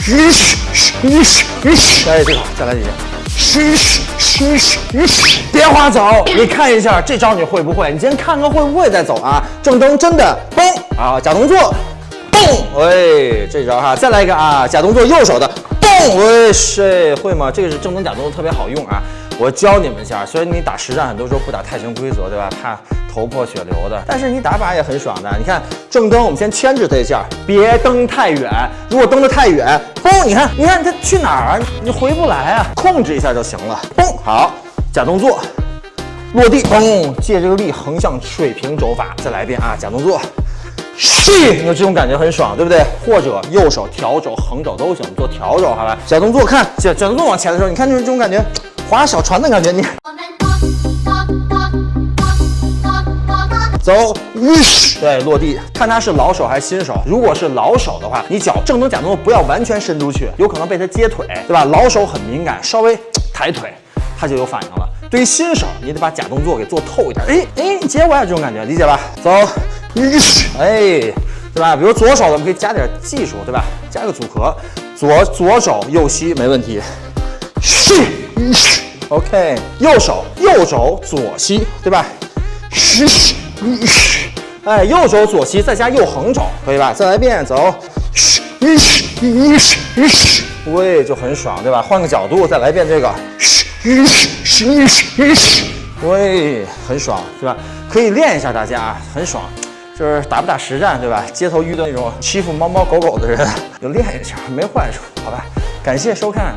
嘘嘘嘘嘘嘘，哎，这个再来几下。嘘嘘嘘嘘嘘，别划走，你看一下这招你会不会？你先看看会不会再走啊？正蹬真的嘣啊，假动作，嘣，喂，这招哈，再来一个啊，假动作右手的嘣，喂，是会吗？这个是正蹬假动作特别好用啊。我教你们一下，虽然你打实战很多时候不打泰拳规则，对吧？怕头破血流的，但是你打靶也很爽的。你看正蹬，我们先牵制他一下，别蹬太远。如果蹬得太远，嘣，你看，你看他去哪儿啊？你回不来啊，控制一下就行了。嘣，好，假动作，落地，嘣，借这个力横向水平肘法，再来一遍啊，假动作。是，你有这种感觉很爽，对不对？或者右手调肘、横肘都行，做调肘，好吧？假动作，看假假动作往前的时候，你看就是这种感觉。划小船的感觉，你走，对，落地，看他是老手还是新手。如果是老手的话，你脚正蹬假动作不要完全伸出去，有可能被他接腿，对吧？老手很敏感，稍微 抬腿，他就有反应了。对于新手，你得把假动作给做透一点。哎哎，接我呀，这种感觉，理解吧？走，哎，对吧？比如左手咱，们可以加点技术，对吧？加个组合，左左手右膝没问题。是。OK，右手右肘左膝，对吧？嘘嘘，哎，右手左膝再加右横肘，可以吧？再来一遍，走。嘘嘘嘘嘘，喂，就很爽，对吧？换个角度，再来一遍这个。嘘嘘嘘嘘，喂，很爽，对吧？可以练一下，大家很爽，就是打不打实战，对吧？街头遇到那种欺负猫猫狗狗的人，就练一下，没坏处，好吧？感谢收看。